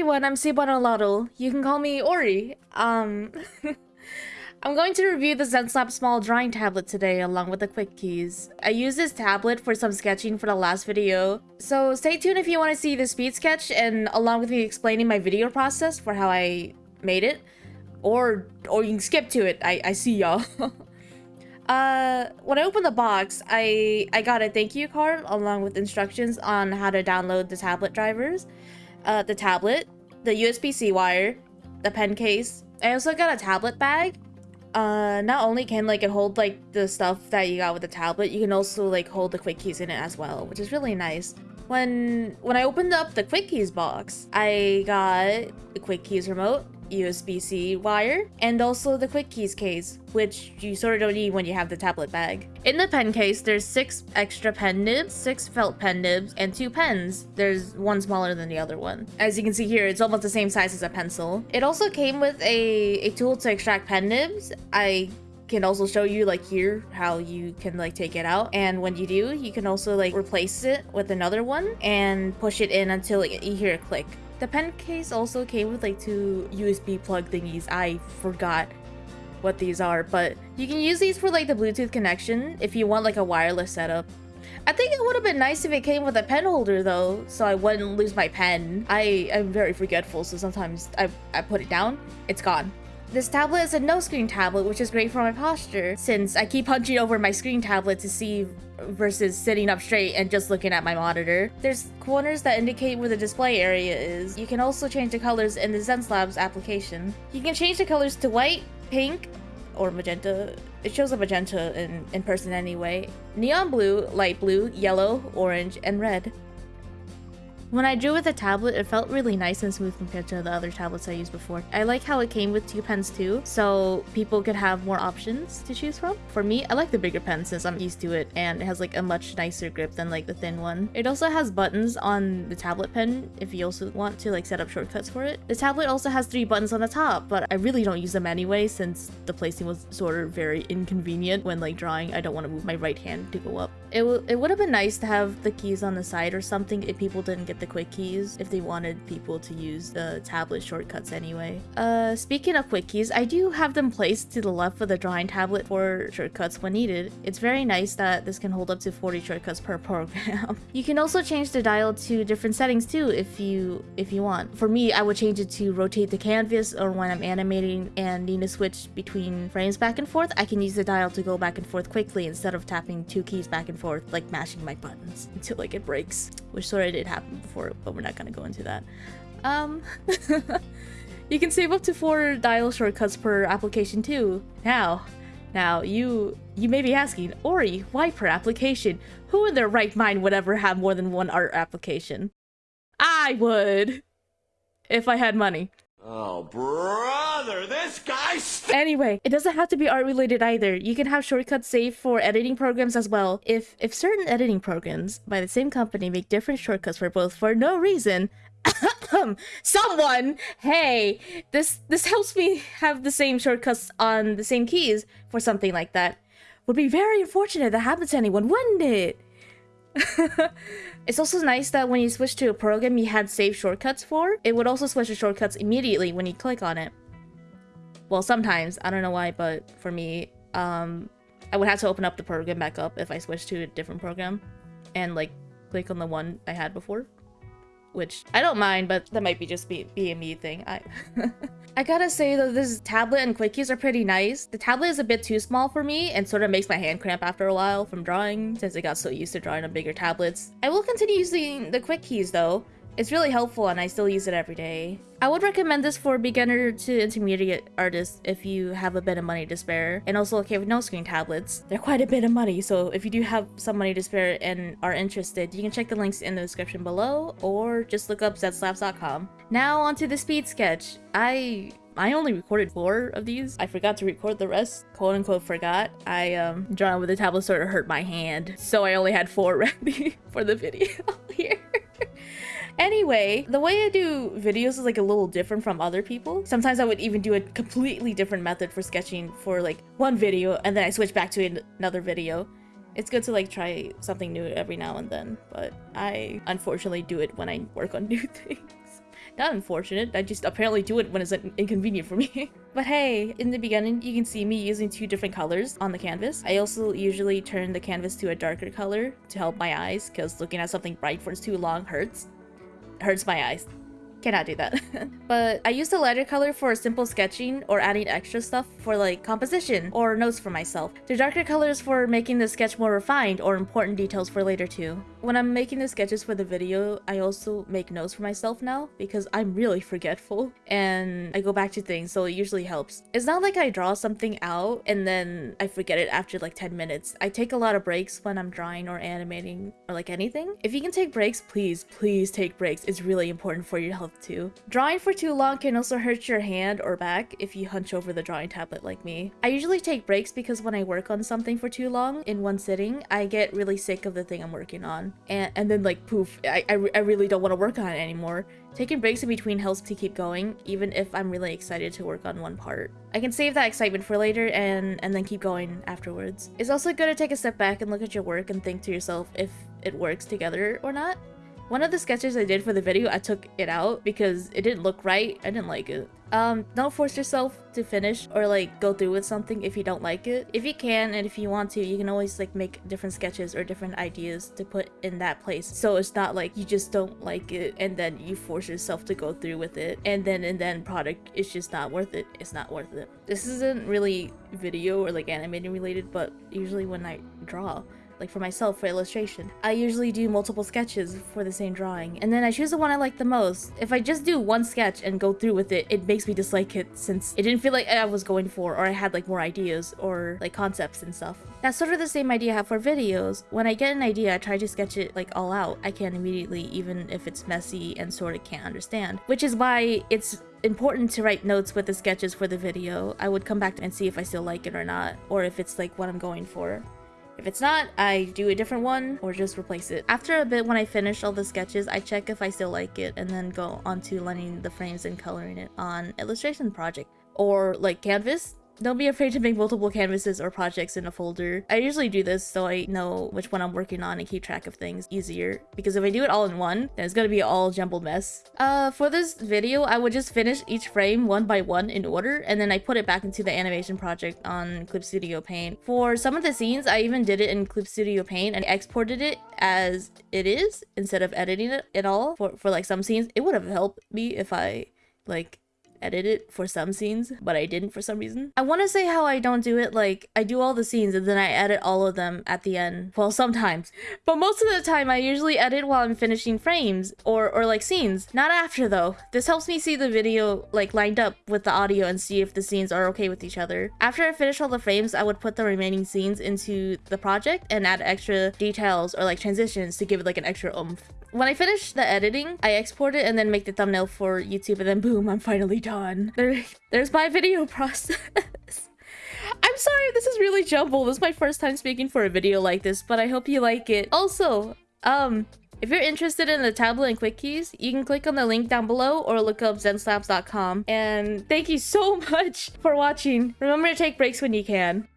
everyone, I'm Sibanolado. You can call me Ori. Um, I'm going to review the Xencelabs small drawing tablet today along with the quick keys. I used this tablet for some sketching for the last video, so stay tuned if you want to see the speed sketch and along with me explaining my video process for how I made it. Or, or you can skip to it, I, I see y'all. Uh, when I opened the box, I, I got a thank you card along with instructions on how to download the tablet drivers, uh, the tablet, the USB-C wire, the pen case. I also got a tablet bag. Uh, not only can like it hold like the stuff that you got with the tablet, you can also like hold the quick keys in it as well, which is really nice. When when I opened up the quick keys box, I got the quick keys remote, USB-C wire, and also the quick keys case, which you sort of don't need when you have the tablet bag. In the pen case, there's six extra pen nibs, six felt pen nibs, and two pens. There's one smaller than the other one. As you can see here, it's almost the same size as a pencil. It also came with a, a tool to extract pen nibs. I can also show you like here how you can like take it out and when you do you can also like replace it with another one and push it in until you hear a click the pen case also came with like two USB plug thingies. I forgot what these are, but you can use these for like the Bluetooth connection if you want like a wireless setup. I think it would have been nice if it came with a pen holder though, so I wouldn't lose my pen. I am very forgetful, so sometimes I, I put it down, it's gone. This tablet is a no-screen tablet, which is great for my posture, since I keep hunching over my screen tablet to see versus sitting up straight and just looking at my monitor. There's corners that indicate where the display area is. You can also change the colors in the Xencelabs application. You can change the colors to white, pink, or magenta. It shows a magenta in, in person anyway. Neon blue, light blue, yellow, orange, and red. When I drew with a tablet, it felt really nice and smooth compared to the other tablets I used before. I like how it came with two pens too, so people could have more options to choose from. For me, I like the bigger pen since I'm used to it and it has like a much nicer grip than like the thin one. It also has buttons on the tablet pen if you also want to like set up shortcuts for it. The tablet also has three buttons on the top, but I really don't use them anyway since the placing was sort of very inconvenient when like drawing. I don't want to move my right hand to go up. It, it would have been nice to have the keys on the side or something if people didn't get the quick keys if they wanted people to use the tablet shortcuts anyway. Uh, speaking of quick keys, I do have them placed to the left of the drawing tablet for shortcuts when needed. It's very nice that this can hold up to 40 shortcuts per program. you can also change the dial to different settings too if you if you want. For me, I would change it to rotate the canvas or when I'm animating and need to switch between frames back and forth, I can use the dial to go back and forth quickly instead of tapping two keys back and forth like mashing my buttons until like it breaks, which sort of did happen before but we're not gonna go into that. Um, you can save up to four dial shortcuts per application too. Now, now you you may be asking, Ori, why per application? Who in their right mind would ever have more than one art application? I would, if I had money. Oh, brother, this guy's. Anyway, it doesn't have to be art related either. You can have shortcuts saved for editing programs as well. If if certain editing programs by the same company make different shortcuts for both for no reason, someone, hey, this this helps me have the same shortcuts on the same keys for something like that. Would be very unfortunate that happened to anyone, wouldn't it? it's also nice that when you switch to a program you had saved shortcuts for, it would also switch to shortcuts immediately when you click on it. Well, sometimes. I don't know why, but for me, um, I would have to open up the program back up if I switched to a different program and like click on the one I had before which I don't mind, but that might be just be, be a me thing. I I gotta say though, this tablet and quick keys are pretty nice. The tablet is a bit too small for me and sort of makes my hand cramp after a while from drawing since I got so used to drawing on bigger tablets. I will continue using the quick keys though, it's really helpful and I still use it every day. I would recommend this for beginner to intermediate artists if you have a bit of money to spare and also okay with no screen tablets. They're quite a bit of money so if you do have some money to spare and are interested you can check the links in the description below or just look up xencelabs.com. Now onto the speed sketch. I I only recorded four of these. I forgot to record the rest. Quote unquote forgot. I um drawing with the tablet sort of hurt my hand. So I only had four ready for the video. Anyway, the way I do videos is like a little different from other people. Sometimes I would even do a completely different method for sketching for like one video and then I switch back to another video. It's good to like try something new every now and then, but I unfortunately do it when I work on new things. Not unfortunate, I just apparently do it when it's in- inconvenient for me. but hey, in the beginning, you can see me using two different colors on the canvas. I also usually turn the canvas to a darker color to help my eyes, because looking at something bright for too long hurts. Hurts my eyes. Cannot do that. but I use the lighter color for simple sketching or adding extra stuff for like composition or notes for myself. The darker colors for making the sketch more refined or important details for later too. When I'm making the sketches for the video, I also make notes for myself now because I'm really forgetful and I go back to things so it usually helps. It's not like I draw something out and then I forget it after like 10 minutes. I take a lot of breaks when I'm drawing or animating or like anything. If you can take breaks, please, please take breaks. It's really important for your health too. Drawing for too long can also hurt your hand or back if you hunch over the drawing tablet like me. I usually take breaks because when I work on something for too long in one sitting, I get really sick of the thing I'm working on and, and then like poof I, I, I really don't want to work on it anymore. Taking breaks in between helps to keep going even if i'm really excited to work on one part. I can save that excitement for later and and then keep going afterwards. It's also good to take a step back and look at your work and think to yourself if it works together or not one of the sketches I did for the video, I took it out because it didn't look right. I didn't like it. Um, don't force yourself to finish or like go through with something if you don't like it. If you can and if you want to, you can always like make different sketches or different ideas to put in that place. So it's not like you just don't like it and then you force yourself to go through with it and then and then product is just not worth it. It's not worth it. This isn't really video or like animating related, but usually when I draw, like for myself for illustration. I usually do multiple sketches for the same drawing, and then I choose the one I like the most. If I just do one sketch and go through with it, it makes me dislike it since it didn't feel like I was going for or I had like more ideas or like concepts and stuff. That's sort of the same idea I have for videos. When I get an idea, I try to sketch it like all out. I can immediately, even if it's messy and sort of can't understand. Which is why it's important to write notes with the sketches for the video. I would come back and see if I still like it or not, or if it's like what I'm going for. If it's not, I do a different one or just replace it. After a bit when I finish all the sketches, I check if I still like it and then go on to lining the frames and coloring it on illustration project or like canvas don't be afraid to make multiple canvases or projects in a folder. I usually do this so I know which one I'm working on and keep track of things easier. Because if I do it all in one, then it's gonna be all jumbled mess. Uh, for this video, I would just finish each frame one by one in order, and then I put it back into the animation project on Clip Studio Paint. For some of the scenes, I even did it in Clip Studio Paint and exported it as it is instead of editing it at all. For, for like some scenes, it would have helped me if I like edit it for some scenes, but I didn't for some reason. I want to say how I don't do it, like, I do all the scenes and then I edit all of them at the end. Well, sometimes. But most of the time, I usually edit while I'm finishing frames or, or like scenes. Not after though. This helps me see the video like lined up with the audio and see if the scenes are okay with each other. After I finish all the frames, I would put the remaining scenes into the project and add extra details or like transitions to give it like an extra oomph. When I finish the editing, I export it and then make the thumbnail for YouTube and then boom, I'm finally done. There, there's my video process. I'm sorry, this is really jumbled. This is my first time speaking for a video like this, but I hope you like it. Also, um, if you're interested in the tablet and quick keys, you can click on the link down below or look up xencelabs.com. And thank you so much for watching. Remember to take breaks when you can.